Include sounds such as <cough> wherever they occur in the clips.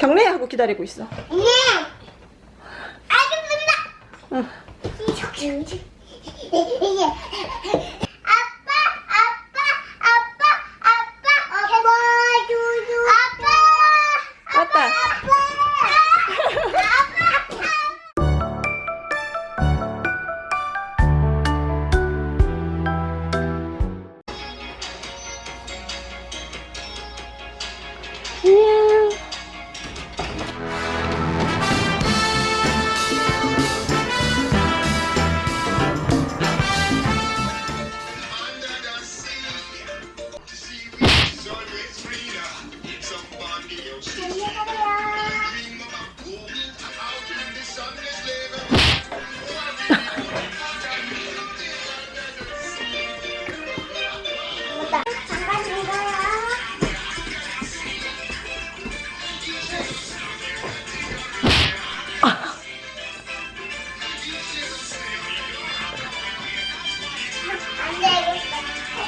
경례 하고 기다리고 있어. 네. 알겠습니다. 응.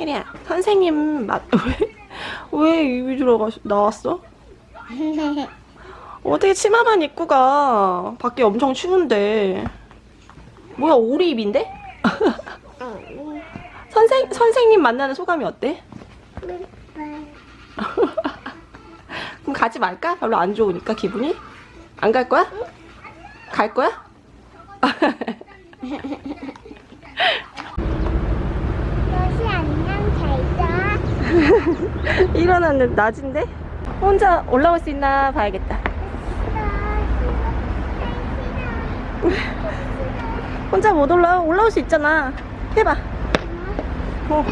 혜리야, 선생님 맞, <laughs> 왜, 왜 입이 들어가, 나왔어? <laughs> 어떻게 치마만 입고 가? 밖에 엄청 추운데. 뭐야, 오리 입인데? <laughs> 선생, 선생님 만나는 소감이 어때? 그럼 가지 말까? 별로 안 좋으니까 기분이? 안 갈 거야? 갈 거야? 여시 안녕 잘 자. 일어났는데 낮인데? 혼자 올라올 수 있나 봐야겠다. 혼자 못 올라와? 올라올 수 있잖아. 해봐. 어.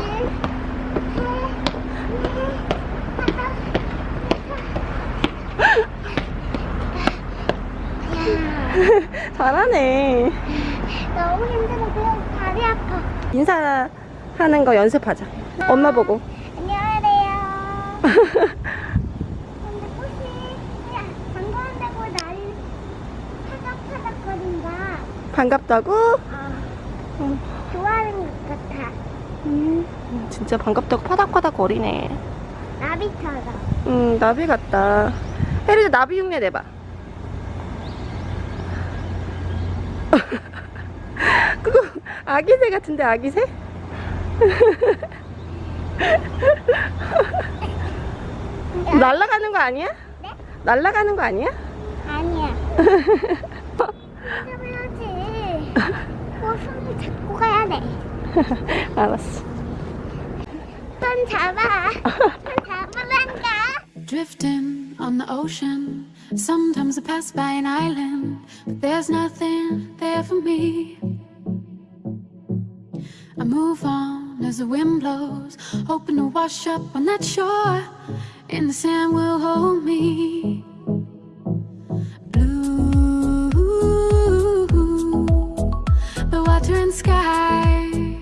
<laughs> 잘하네. 너무 힘들어. 그냥 다리 아파. 인사하는 거 연습하자. 엄마 보고. 근데 꽃이 반가운다고 파닥파닥거린다. 반갑다고? 아, 응. 좋아하는 것 같아. 음, 진짜 반갑다고 파닥파닥 거리네. 나비처럼. 음, 나비 같다. 혜리도 나비 흉내 내봐. <laughs> 그거 아기새 같은데 아기새? <laughs> 날아가는 거 아니야? 네? 날아가는 거 아니야? 아니야. 해야지. 어, 손을 잡고 가야 돼. 알았어. 손 잡아. 손 잡으란가. Drifting on the ocean. Sometimes I pass by an island, but there's nothing there for me. I move on as the wind blows, hoping to wash up on that shore, and the sand will hold me. Blue, the water and sky,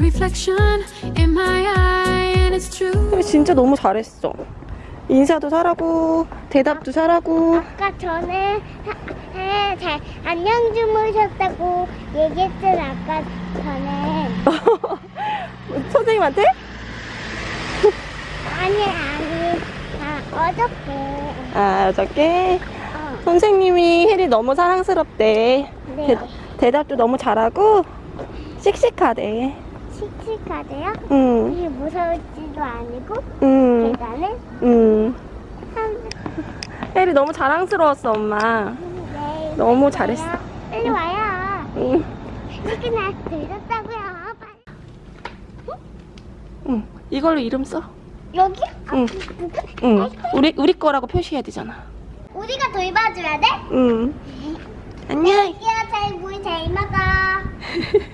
reflection in my eye, and it's true. 진짜 너무 잘했어. 인사도 잘하고 대답도 잘하고 아까 전에 잘 안녕 주무셨다고 얘기했잖아 아까 전에 선생님한테? 아니 아니 아 어저께 아 어저께 어, 선생님이 혜리 너무 사랑스럽대. 네 대, 대답도 너무 잘하고 씩씩하대. 씩씩하대요? 응, 이게 무서울지도 아니고 응, 계단을 응. 한 혜리 너무 자랑스러웠어, 엄마. 네, 너무 잘했어. 빨리 와요 응, 이렇게 나 들렸다고요 빨리 응. 이걸로 이름 써. 여기? 응. 누구? 응. 우리 우리 거라고 표시해야 되잖아. 우리가 돌봐줘야 돼? 응. 안녕. 애기야 잘 보이 잘 먹어 <laughs>